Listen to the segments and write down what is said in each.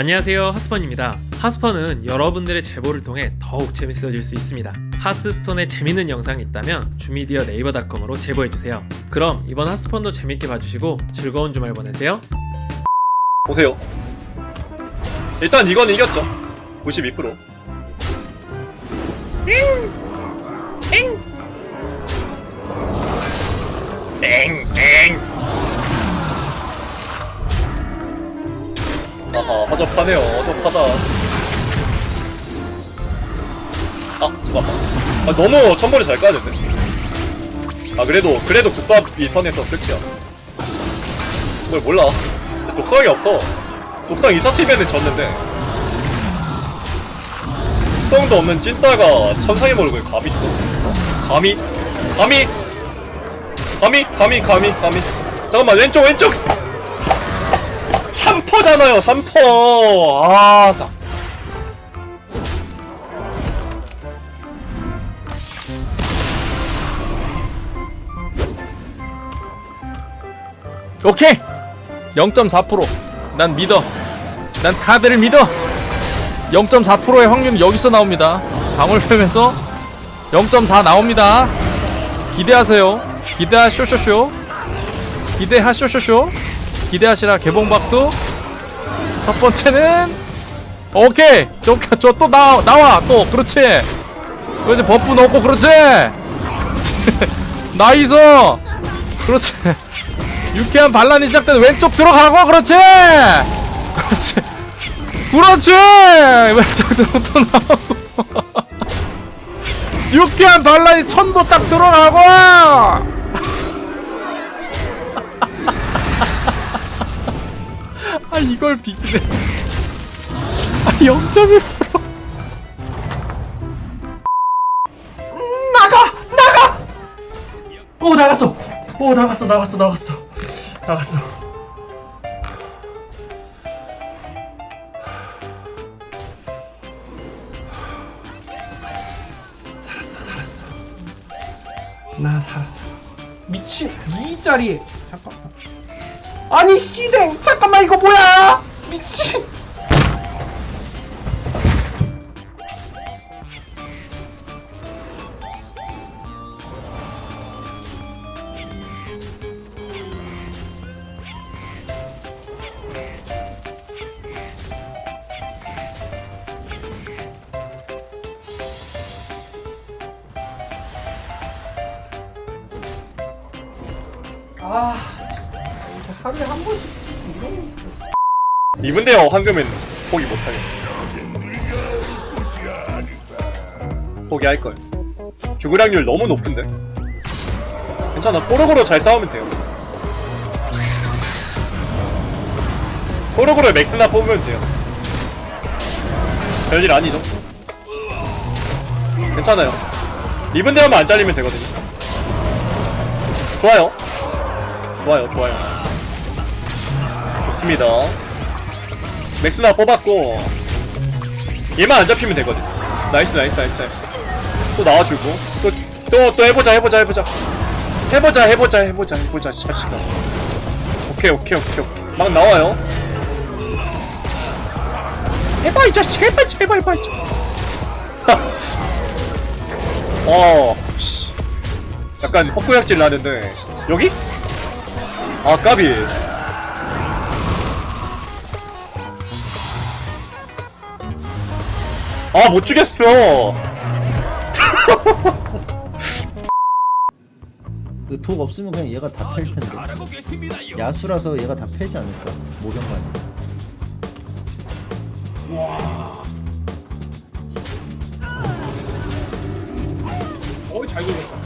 안녕하세요 하스펀입니다 하스펀은 여러분들의 제보를 통해 더욱 재밌어질 수 있습니다 하스스톤에 재밌는 영상이 있다면 주미디어 네이버닷컴으로 제보해주세요 그럼 이번 하스펀도 재밌게 봐주시고 즐거운 주말 보내세요 보세요. 일단 이건 이겼죠. 92%. 땡! 땡! 아하, 허접하네요. 허접하다. 아, 잠깐만. 아, 너무 천벌이 잘 까는데. 아, 그래도, 그래도 국밥이 선에서 끝이야. 뭘 몰라. 독성이 없어. 독성 있었으면은 졌는데. 독성도 없는 찐따가 천상의 몰골 감이 있어. 감히? 감히? 감히? 감히? 감히? 감히? 잠깐만, 왼쪽, 왼쪽! 3퍼잖아요, 3퍼! 아, 나. 오케이. 0.4%난 믿어. 난 카드를 믿어. 0.4%의 확률은 여기서 나옵니다. 방울뱀에서 0.4 나옵니다. 기대하세요. 기대하쇼쇼쇼. 기대하쇼쇼쇼 기대하시라. 개봉박두 첫 번째는 오케이! 저또 나와 나와. 또 그렇지. 그렇지 buff 넣고 그렇지. nice! 그렇지. 유쾌한 반란이 시작된 왼쪽 들어가고? 그렇지! 그렇지. 그렇지! 왼쪽 들어 또 나오고. 유쾌한 반란이 천도 딱 들어가고 아 이걸 비기네 아 0.1% 나가! 나가! 오 나갔어! 오 나갔어 나갔어 나갔어. 나갔어. 살았어 살았어. 나 살았어. 미친 이 자리에. 잠깐만 아니 씨댕 잠깐만 이거 뭐야? 미친. 아 하루에 한 번씩 이런. 이분대요 황금은 포기 못하게. 포기할걸. 죽을 확률 너무 높은데? 괜찮아. 꼬르고로 잘 싸우면 돼요. 꼬르고로 맥스나 뽑으면 돼요. 별일 아니죠? 괜찮아요. 대하면 안 잘리면 되거든요. 좋아요. 좋아요, 좋아요. 좋습니다. 맥스나 뽑았고 얘만 안 잡히면 되거든. nice, nice, nice, nice. 또 나와주고 또 또또 해보자, 해보자, 해보자. 해보자, 해보자, 해보자, 해보자, 시간. 오케이, 오케이, 오케이, 오케이. 막 나와요. 해봐 이 자식, 해봐, 해봐, 해봐. 어, 씨. 약간 헛구역질 나는데 여기? 아 까비 아 못 죽였어 그 독 없으면 그냥 얘가 다 팰 텐데. 야수라서 얘가 다 패지 않을까? 모병관이. 어이 잘 굴렸다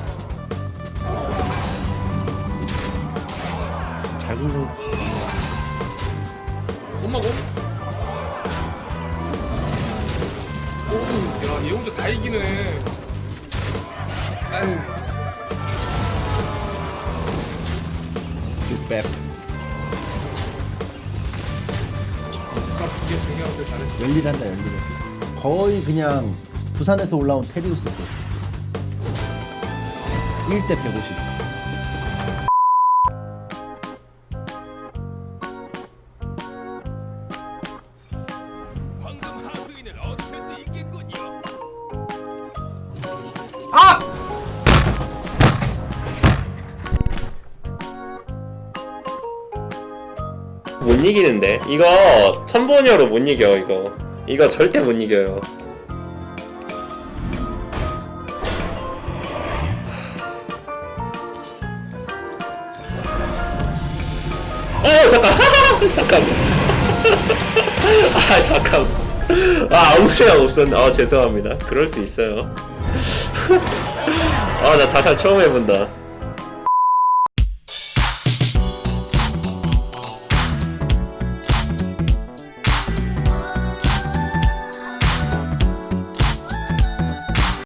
잘. 엄 얘 혼자 다 이기네 아유 육백. 아까 두개 중요한데 잘했어 열일한다 열일해. 거의 그냥 부산에서 올라온 테리우스 급. 1대 150. 아! 못 이기는데? 이거 천번여로 못 이겨 이거. 이거 절대 못 이겨요. 어 잠깐. 잠깐. 아 잠깐. 아 아무 생각 없었는데 아 죄송합니다. 그럴 수 있어요. 아 나 자살 처음 해본다